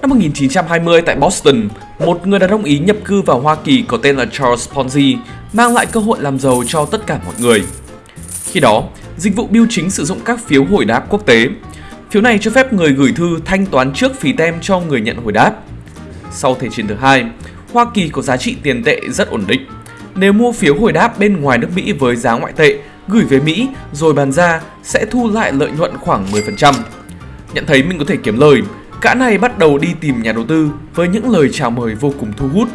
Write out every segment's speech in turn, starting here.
Năm 1920 tại Boston, một người đàn ông Ý nhập cư vào Hoa Kỳ có tên là Charles Ponzi mang lại cơ hội làm giàu cho tất cả mọi người. Khi đó, dịch vụ bưu chính sử dụng các phiếu hồi đáp quốc tế. Phiếu này cho phép người gửi thư thanh toán trước phí tem cho người nhận hồi đáp. Sau Thế chiến thứ hai, Hoa Kỳ có giá trị tiền tệ rất ổn định. Nếu mua phiếu hồi đáp bên ngoài nước Mỹ với giá ngoại tệ, gửi về Mỹ rồi bán ra sẽ thu lại lợi nhuận khoảng 10%. Nhận thấy mình có thể kiếm lời, Gã này bắt đầu đi tìm nhà đầu tư với những lời chào mời vô cùng thu hút.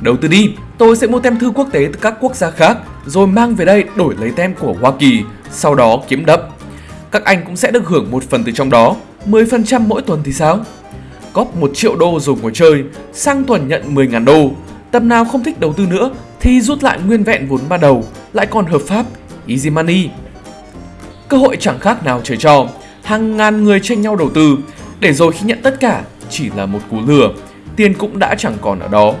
Đầu tư đi, tôi sẽ mua tem thư quốc tế từ các quốc gia khác rồi mang về đây đổi lấy tem của Hoa Kỳ, sau đó kiếm đập Các anh cũng sẽ được hưởng một phần từ trong đó, 10% mỗi tuần thì sao? Góp 1 triệu đô rồi ngồi chơi, sang tuần nhận 10.000 đô. Tầm nào không thích đầu tư nữa thì rút lại nguyên vẹn vốn ban đầu, lại còn hợp pháp, easy money. Cơ hội chẳng khác nào trời cho, hàng ngàn người tranh nhau đầu tư, để rồi khi nhận tất cả chỉ là một cú lừa, tiền cũng đã chẳng còn ở đó.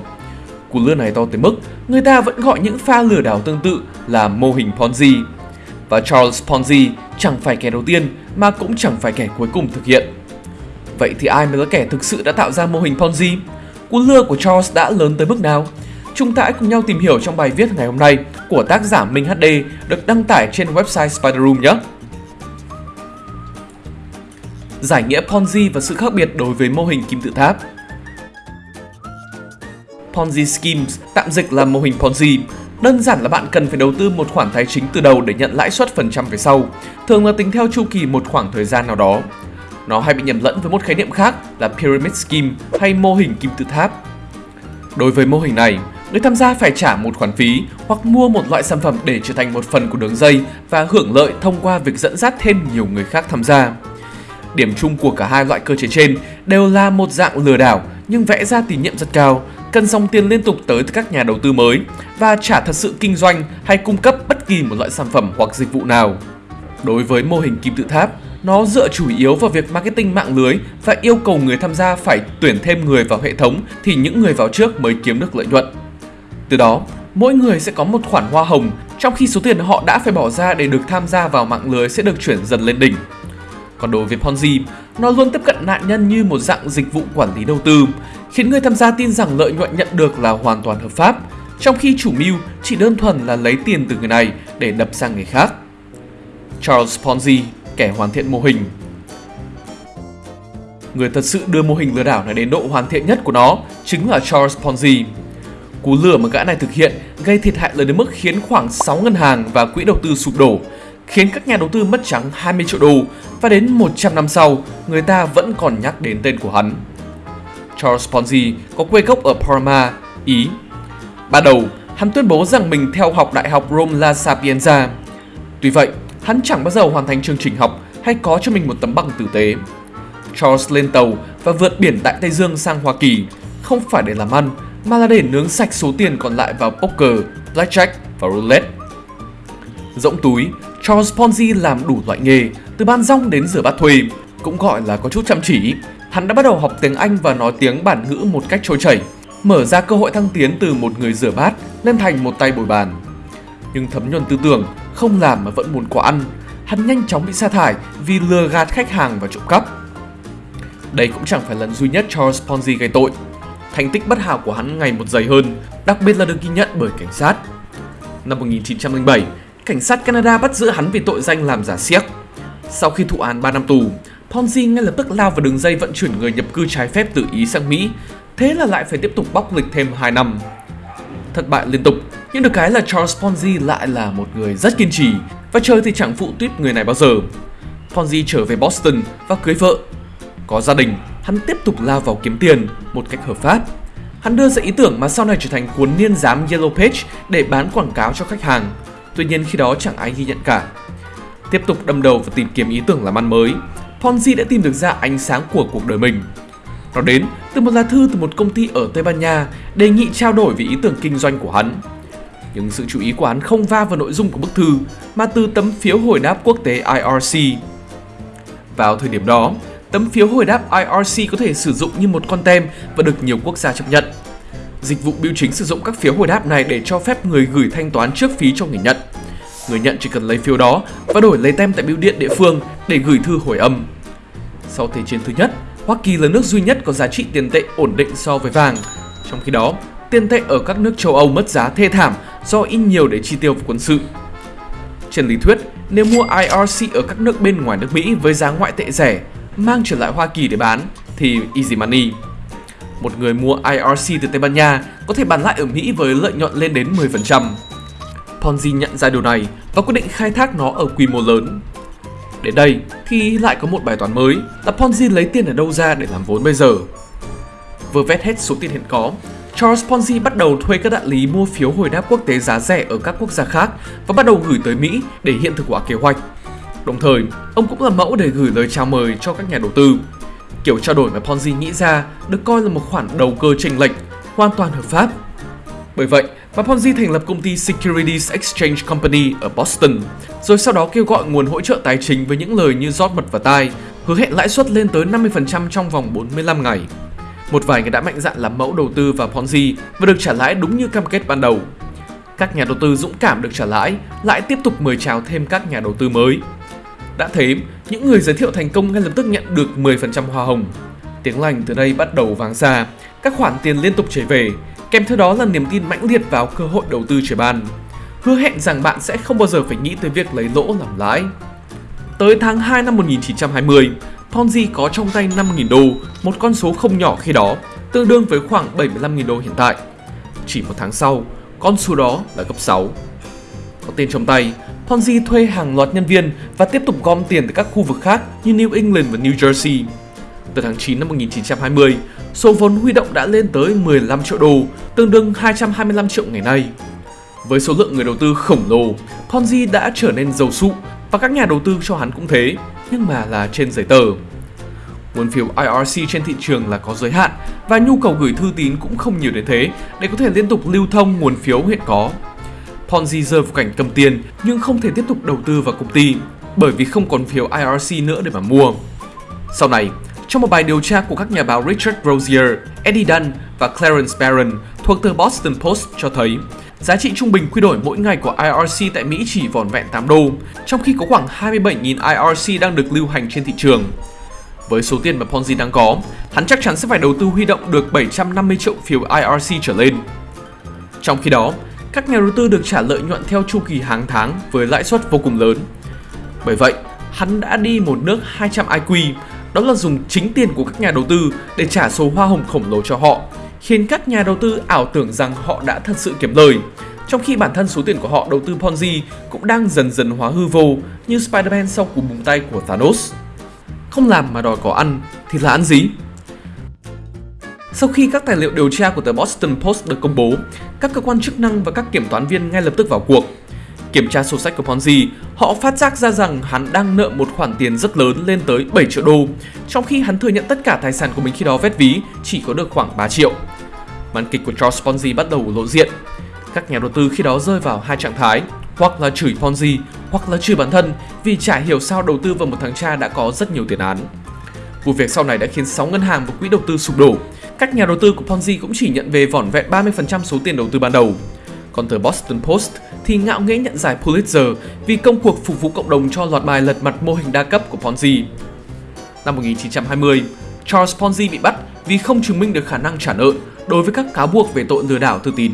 Cú lừa này to tới mức người ta vẫn gọi những pha lừa đảo tương tự là mô hình Ponzi. Và Charles Ponzi chẳng phải kẻ đầu tiên mà cũng chẳng phải kẻ cuối cùng thực hiện. Vậy thì ai mới là kẻ thực sự đã tạo ra mô hình Ponzi? Cú lừa của Charles đã lớn tới mức nào? Chúng ta hãy cùng nhau tìm hiểu trong bài viết ngày hôm nay của tác giả Minh HD được đăng tải trên website Spider Room nhé giải nghĩa Ponzi và sự khác biệt đối với mô hình kim tự tháp. Ponzi Schemes, tạm dịch là mô hình Ponzi, Đơn giản là bạn cần phải đầu tư một khoản tài chính từ đầu để nhận lãi suất phần trăm về sau, thường là tính theo chu kỳ một khoảng thời gian nào đó. Nó hay bị nhầm lẫn với một khái niệm khác là Pyramid Scheme hay mô hình kim tự tháp. Đối với mô hình này, người tham gia phải trả một khoản phí hoặc mua một loại sản phẩm để trở thành một phần của đường dây và hưởng lợi thông qua việc dẫn dắt thêm nhiều người khác tham gia. Điểm chung của cả hai loại cơ chế trên đều là một dạng lừa đảo nhưng vẽ ra tín nhiệm rất cao, cần dòng tiền liên tục tới từ các nhà đầu tư mới và chả thật sự kinh doanh hay cung cấp bất kỳ một loại sản phẩm hoặc dịch vụ nào. Đối với mô hình kim tự tháp, nó dựa chủ yếu vào việc marketing mạng lưới và yêu cầu người tham gia phải tuyển thêm người vào hệ thống thì những người vào trước mới kiếm được lợi nhuận. Từ đó, mỗi người sẽ có một khoản hoa hồng trong khi số tiền họ đã phải bỏ ra để được tham gia vào mạng lưới sẽ được chuyển dần lên đỉnh. Còn đối với Ponzi, nó luôn tiếp cận nạn nhân như một dạng dịch vụ quản lý đầu tư, khiến người tham gia tin rằng lợi nhuận nhận được là hoàn toàn hợp pháp, trong khi chủ mưu chỉ đơn thuần là lấy tiền từ người này để đập sang người khác. Charles Ponzi, kẻ hoàn thiện mô hình Người thật sự đưa mô hình lừa đảo này đến độ hoàn thiện nhất của nó chính là Charles Ponzi. Cú lừa mà gã này thực hiện gây thiệt hại lớn đến mức khiến khoảng 6 ngân hàng và quỹ đầu tư sụp đổ, khiến các nhà đầu tư mất trắng 20 triệu đô và đến 100 năm sau, người ta vẫn còn nhắc đến tên của hắn. Charles Ponzi có quê gốc ở Parma, Ý. Ban đầu, hắn tuyên bố rằng mình theo học Đại học Rome La Sapienza. Tuy vậy, hắn chẳng bao giờ hoàn thành chương trình học hay có cho mình một tấm bằng tử tế. Charles lên tàu và vượt biển tại Tây Dương sang Hoa Kỳ, không phải để làm ăn, mà là để nướng sạch số tiền còn lại vào poker, blackjack và roulette. Rỗng túi, Charles Ponzi làm đủ loại nghề, từ ban rong đến rửa bát thuê, cũng gọi là có chút chăm chỉ. Hắn đã bắt đầu học tiếng Anh và nói tiếng bản ngữ một cách trôi chảy, mở ra cơ hội thăng tiến từ một người rửa bát lên thành một tay bồi bàn. Nhưng thấm nhuần tư tưởng, không làm mà vẫn muốn quả ăn, hắn nhanh chóng bị sa thải vì lừa gạt khách hàng và trộm cắp. Đây cũng chẳng phải lần duy nhất Charles Ponzi gây tội. Thành tích bất hảo của hắn ngày một dày hơn, đặc biệt là được ghi nhận bởi cảnh sát. Năm 1907, cảnh sát Canada bắt giữ hắn vì tội danh làm giả siếc. Sau khi thụ án 3 năm tù, Ponzi ngay lập tức lao vào đường dây vận chuyển người nhập cư trái phép từ Ý sang Mỹ, thế là lại phải tiếp tục bóc lịch thêm 2 năm. Thất bại liên tục, nhưng được cái là Charles Ponzi lại là một người rất kiên trì và chơi thì chẳng phụ tuyết người này bao giờ. Ponzi trở về Boston và cưới vợ. Có gia đình, hắn tiếp tục lao vào kiếm tiền một cách hợp pháp. Hắn đưa ra ý tưởng mà sau này trở thành cuốn niên giám Yellow Page để bán quảng cáo cho khách hàng. Tuy nhiên khi đó chẳng ai ghi nhận cả. Tiếp tục đâm đầu và tìm kiếm ý tưởng làm ăn mới, Ponzi đã tìm được ra ánh sáng của cuộc đời mình. Nó đến từ một lá thư từ một công ty ở Tây Ban Nha đề nghị trao đổi về ý tưởng kinh doanh của hắn. Nhưng sự chú ý của hắn không va vào nội dung của bức thư mà từ tấm phiếu hồi đáp quốc tế IRC. Vào thời điểm đó, tấm phiếu hồi đáp IRC có thể sử dụng như một con tem và được nhiều quốc gia chấp nhận. Dịch vụ bưu chính sử dụng các phiếu hồi đáp này để cho phép người gửi thanh toán trước phí cho người nhận. Người nhận chỉ cần lấy phiếu đó và đổi lấy tem tại bưu điện địa phương để gửi thư hồi âm. Sau Thế chiến thứ nhất, Hoa Kỳ là nước duy nhất có giá trị tiền tệ ổn định so với vàng. Trong khi đó, tiền tệ ở các nước châu Âu mất giá thê thảm do in nhiều để chi tiêu vào quân sự. Trên lý thuyết, nếu mua IRC ở các nước bên ngoài nước Mỹ với giá ngoại tệ rẻ, mang trở lại Hoa Kỳ để bán thì easy money. Một người mua IRC từ Tây Ban Nha có thể bán lại ở Mỹ với lợi nhuận lên đến 10%. Ponzi nhận ra điều này và quyết định khai thác nó ở quy mô lớn. Đến đây thì lại có một bài toán mới là Ponzi lấy tiền ở đâu ra để làm vốn bây giờ. Vừa vét hết số tiền hiện có, Charles Ponzi bắt đầu thuê các đại lý mua phiếu hồi đáp quốc tế giá rẻ ở các quốc gia khác và bắt đầu gửi tới Mỹ để hiện thực hóa kế hoạch. Đồng thời, ông cũng là mẫu để gửi lời chào mời cho các nhà đầu tư. Kiểu trao đổi mà Ponzi nghĩ ra được coi là một khoản đầu cơ chênh lệch, hoàn toàn hợp pháp. Bởi vậy, mà Ponzi thành lập công ty Securities Exchange Company ở Boston, rồi sau đó kêu gọi nguồn hỗ trợ tài chính với những lời như rót mật vào tai, hứa hẹn lãi suất lên tới 50% trong vòng 45 ngày. Một vài người đã mạnh dạn làm mẫu đầu tư vào Ponzi và được trả lãi đúng như cam kết ban đầu. Các nhà đầu tư dũng cảm được trả lãi lại tiếp tục mời chào thêm các nhà đầu tư mới. Đã thế, những người giới thiệu thành công ngay lập tức nhận được 10% hoa hồng. Tiếng lành từ đây bắt đầu vang xa, các khoản tiền liên tục chảy về, kèm theo đó là niềm tin mãnh liệt vào cơ hội đầu tư trời ban. Hứa hẹn rằng bạn sẽ không bao giờ phải nghĩ tới việc lấy lỗ làm lãi. Tới tháng 2 năm 1920, Ponzi có trong tay 5.000 đô, một con số không nhỏ khi đó, tương đương với khoảng 75.000 đô hiện tại. Chỉ một tháng sau, con số đó là gấp 6. Có tiền trong tay, Ponzi thuê hàng loạt nhân viên và tiếp tục gom tiền từ các khu vực khác như New England và New Jersey. Từ tháng 9 năm 1920, số vốn huy động đã lên tới 15 triệu đô, tương đương 225 triệu ngày nay. Với số lượng người đầu tư khổng lồ, Ponzi đã trở nên giàu sụ và các nhà đầu tư cho hắn cũng thế, nhưng mà là trên giấy tờ. Nguồn phiếu IRC trên thị trường là có giới hạn và nhu cầu gửi thư tín cũng không nhiều đến thế để có thể liên tục lưu thông nguồn phiếu hiện có. Ponzi rơi vào cảnh cầm tiền nhưng không thể tiếp tục đầu tư vào công ty bởi vì không còn phiếu IRC nữa để mà mua. Sau này, trong một bài điều tra của các nhà báo Richard Rosier, Eddie Dunn và Clarence Barron thuộc tờ Boston Post cho thấy Giá trị trung bình quy đổi mỗi ngày của IRC tại Mỹ chỉ vỏn vẹn 8 đô, trong khi có khoảng 27.000 IRC đang được lưu hành trên thị trường. Với số tiền mà Ponzi đang có, hắn chắc chắn sẽ phải đầu tư huy động được 750 triệu phiếu IRC trở lên. Trong khi đó, các nhà đầu tư được trả lợi nhuận theo chu kỳ hàng tháng với lãi suất vô cùng lớn. Bởi vậy, hắn đã đi một nước 200 IQ, đó là dùng chính tiền của các nhà đầu tư để trả số hoa hồng khổng lồ cho họ, khiến các nhà đầu tư ảo tưởng rằng họ đã thật sự kiếm lời, trong khi bản thân số tiền của họ đầu tư Ponzi cũng đang dần dần hóa hư vô như Spider-Man sau cú búng tay của Thanos. Không làm mà đòi có ăn thì là ăn gì? Sau khi các tài liệu điều tra của tờ Boston Post được công bố, các cơ quan chức năng và các kiểm toán viên ngay lập tức vào cuộc. Kiểm tra sổ sách của Ponzi, họ phát giác ra rằng hắn đang nợ một khoản tiền rất lớn lên tới 7 triệu đô, trong khi hắn thừa nhận tất cả tài sản của mình khi đó vét ví chỉ có được khoảng 3 triệu. Màn kịch của Charles Ponzi bắt đầu lộ diện. Các nhà đầu tư khi đó rơi vào hai trạng thái, hoặc là chửi Ponzi, hoặc là chửi bản thân vì chả hiểu sao đầu tư vào một thằng cha đã có rất nhiều tiền án. Vụ việc sau này đã khiến 6 ngân hàng và quỹ đầu tư sụp đổ. Các nhà đầu tư của Ponzi cũng chỉ nhận về vỏn vẹn 30% số tiền đầu tư ban đầu. Còn tờ Boston Post thì ngạo nghễ nhận giải Pulitzer vì công cuộc phục vụ cộng đồng cho loạt bài lật mặt mô hình đa cấp của Ponzi. Năm 1920, Charles Ponzi bị bắt vì không chứng minh được khả năng trả nợ đối với các cáo buộc về tội lừa đảo thư tín.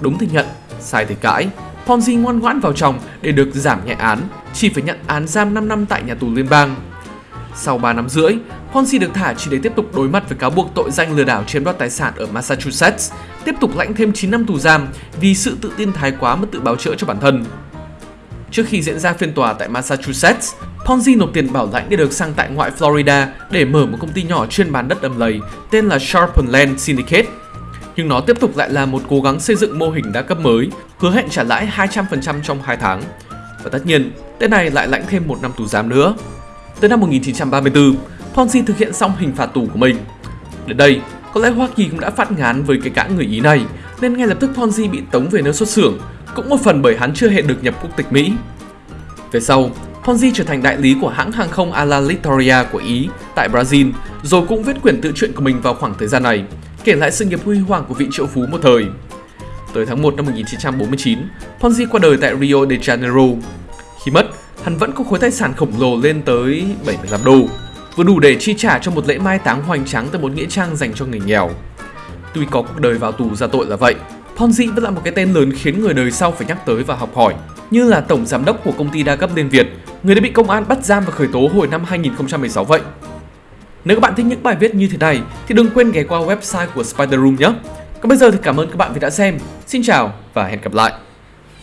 Đúng thì nhận, sai thì cãi, Ponzi ngoan ngoãn vào chồng để được giảm nhẹ án, chỉ phải nhận án giam 5 năm tại nhà tù liên bang. Sau 3 năm rưỡi, Ponzi được thả chỉ để tiếp tục đối mặt với cáo buộc tội danh lừa đảo chiếm đoạt tài sản ở Massachusetts, tiếp tục lãnh thêm 9 năm tù giam vì sự tự tin thái quá mất tự báo chữa cho bản thân. Trước khi diễn ra phiên tòa tại Massachusetts, Ponzi nộp tiền bảo lãnh để được sang tại ngoại Florida để mở một công ty nhỏ chuyên bán đất đầm lầy tên là Sharpen Land Syndicate. Nhưng nó tiếp tục lại là một cố gắng xây dựng mô hình đa cấp mới, hứa hẹn trả lãi 200% trong 2 tháng. Và tất nhiên, tên này lại lãnh thêm một năm tù giam nữa. Tới năm 1934, Ponzi thực hiện xong hình phạt tù của mình. Đến đây, có lẽ Hoa Kỳ cũng đã phát ngán với cái cãi người Ý này, nên ngay lập tức Ponzi bị tống về nơi xuất xưởng, cũng một phần bởi hắn chưa hề được nhập quốc tịch Mỹ. Về sau, Ponzi trở thành đại lý của hãng hàng không Alitalia của Ý tại Brazil, rồi cũng viết quyển tự truyện của mình vào khoảng thời gian này, kể lại sự nghiệp huy hoàng của vị triệu phú một thời. Tới tháng 1 năm 1949, Ponzi qua đời tại Rio de Janeiro. Khi mất, hắn vẫn có khối tài sản khổng lồ lên tới 75 đô vừa đủ để chi trả cho một lễ mai táng hoành tráng tại một nghĩa trang dành cho người nghèo. Tuy có cuộc đời vào tù ra tội là vậy, Ponzi vẫn là một cái tên lớn khiến người đời sau phải nhắc tới và học hỏi, như là tổng giám đốc của công ty đa cấp Liên Việt, người đã bị công an bắt giam và khởi tố hồi năm 2016 vậy. Nếu các bạn thích những bài viết như thế này thì đừng quên ghé qua website của Spider Room nhé. Còn bây giờ thì cảm ơn các bạn vì đã xem. Xin chào và hẹn gặp lại.